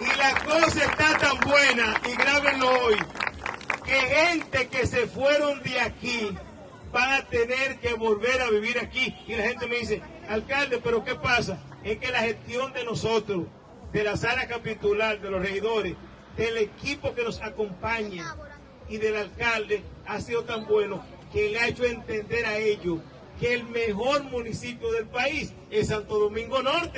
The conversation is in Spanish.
Y la cosa está tan buena, y grábenlo hoy, que gente que se fueron de aquí van a tener que volver a vivir aquí. Y la gente me dice, alcalde, pero ¿qué pasa? Es que la gestión de nosotros, de la sala capitular, de los regidores, del equipo que nos acompaña y del alcalde ha sido tan bueno que le ha hecho entender a ellos que el mejor municipio del país es Santo Domingo Norte.